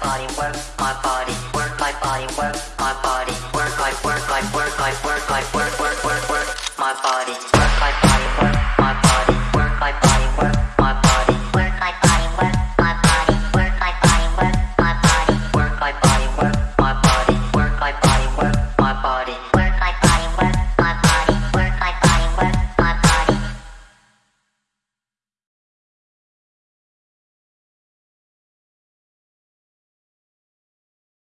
body, work my body, work my body, work my body, work my work my work my work my work work work work my body, work my body.